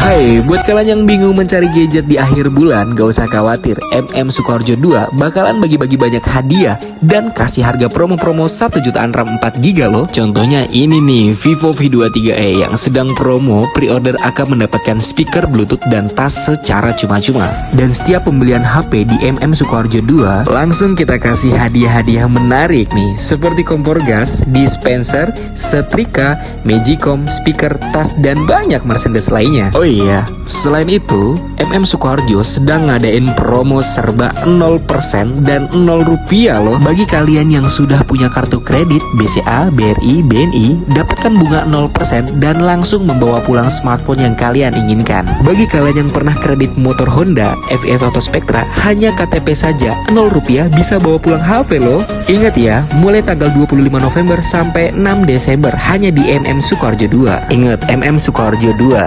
Hai, buat kalian yang bingung mencari gadget di akhir bulan, gak usah khawatir. MM Sukoharjo 2 bakalan bagi-bagi banyak hadiah dan kasih harga promo-promo 1 jutaan RAM 4 GB loh. Contohnya ini nih, Vivo V23e yang sedang promo pre-order akan mendapatkan speaker Bluetooth dan tas secara cuma-cuma. Dan setiap pembelian HP di MM Sukoharjo 2, langsung kita kasih hadiah-hadiah menarik nih, seperti kompor gas, dispenser, setrika, magicom, speaker, tas, dan banyak merchandise lainnya. Oh iya, selain itu, MM Sukoharjo sedang ngadain promo serba 0% dan 0 rupiah loh. Bagi kalian yang sudah punya kartu kredit BCA, BRI, BNI Dapatkan bunga 0% dan langsung membawa pulang smartphone yang kalian inginkan. Bagi kalian yang pernah kredit motor Honda, FF Auto Spectra Hanya KTP saja, 0 rupiah bisa bawa pulang HP loh. Ingat ya, mulai tanggal 25 November sampai 6 Desember Hanya di MM Sukoharjo 2 Ingat, MM Sukoharjo 2